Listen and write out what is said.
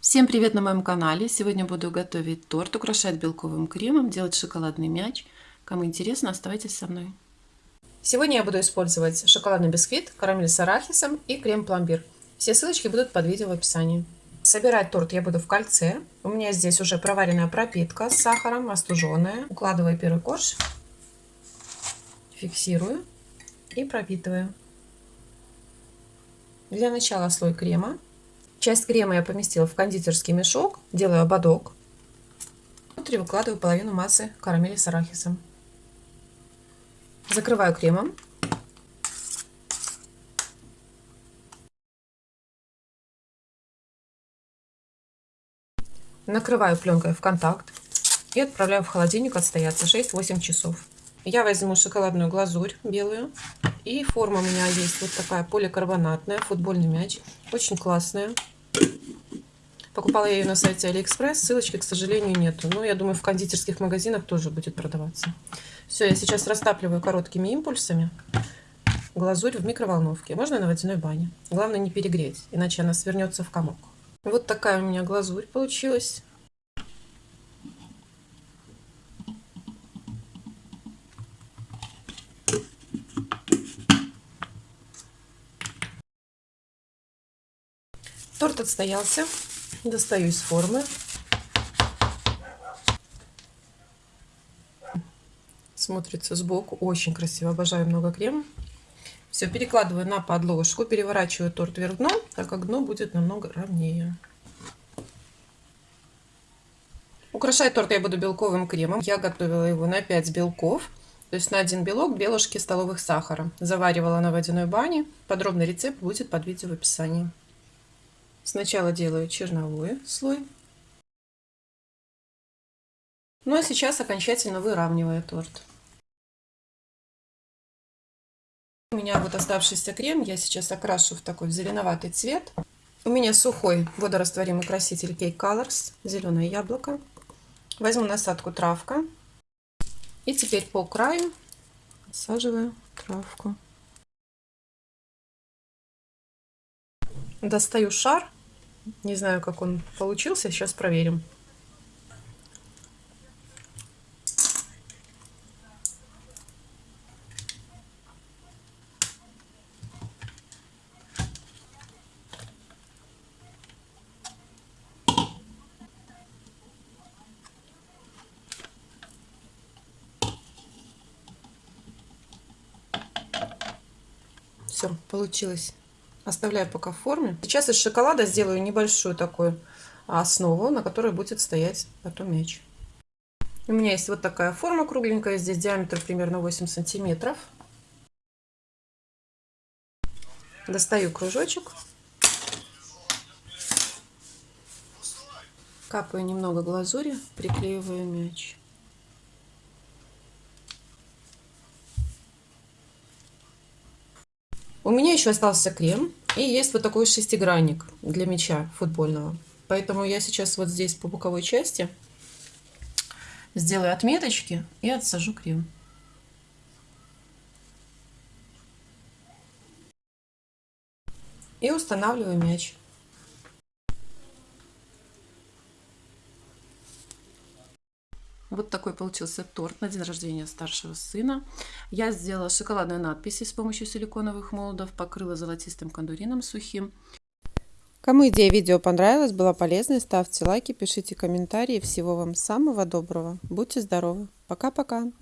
Всем привет на моем канале! Сегодня буду готовить торт, украшать белковым кремом, делать шоколадный мяч. Кому интересно, оставайтесь со мной. Сегодня я буду использовать шоколадный бисквит, карамель с арахисом и крем-пломбир. Все ссылочки будут под видео в описании. Собирать торт я буду в кольце. У меня здесь уже проваренная пропитка с сахаром, остуженная. Укладываю первый корж, фиксирую и пропитываю. Для начала слой крема. Часть крема я поместила в кондитерский мешок, делаю ободок. Внутри выкладываю половину массы карамели с арахисом. Закрываю кремом. Накрываю пленкой в контакт и отправляю в холодильник отстояться 6-8 часов. Я возьму шоколадную глазурь белую. И форма у меня есть вот такая поликарбонатная, футбольный мяч. Очень классная. Покупала я ее на сайте Алиэкспресс. Ссылочки, к сожалению, нету. Но я думаю, в кондитерских магазинах тоже будет продаваться. Все, я сейчас растапливаю короткими импульсами глазурь в микроволновке. Можно на водяной бане. Главное не перегреть, иначе она свернется в комок. Вот такая у меня глазурь получилась. Торт отстоялся. Достаю из формы. Смотрится сбоку. Очень красиво. Обожаю много крема. Все, перекладываю на подложку. Переворачиваю торт вверх дном, так как дно будет намного ровнее. Украшать торт я буду белковым кремом. Я готовила его на 5 белков. То есть на один белок две ложки столовых сахара. Заваривала на водяной бане. Подробный рецепт будет под видео в описании. Сначала делаю черновой слой. Ну а сейчас окончательно выравниваю торт. У меня вот оставшийся крем я сейчас окрашу в такой зеленоватый цвет. У меня сухой водорастворимый краситель Cake Colors, зеленое яблоко. Возьму насадку травка. И теперь по краю насаживаю травку. Достаю шар не знаю, как он получился. Сейчас проверим. Все, получилось. Оставляю пока в форме. Сейчас из шоколада сделаю небольшую такую основу, на которой будет стоять потом мяч. У меня есть вот такая форма кругленькая. Здесь диаметр примерно 8 сантиметров. Достаю кружочек. Капаю немного глазури, приклеиваю мяч. У меня еще остался крем. И есть вот такой шестигранник для мяча футбольного. Поэтому я сейчас вот здесь по боковой части сделаю отметочки и отсажу крем. И устанавливаю мяч. Вот такой получился торт на день рождения старшего сына. Я сделала шоколадную надпись с помощью силиконовых молдов, покрыла золотистым кондурином сухим. Кому идея видео понравилась, была полезной, ставьте лайки, пишите комментарии. Всего вам самого доброго. Будьте здоровы. Пока-пока.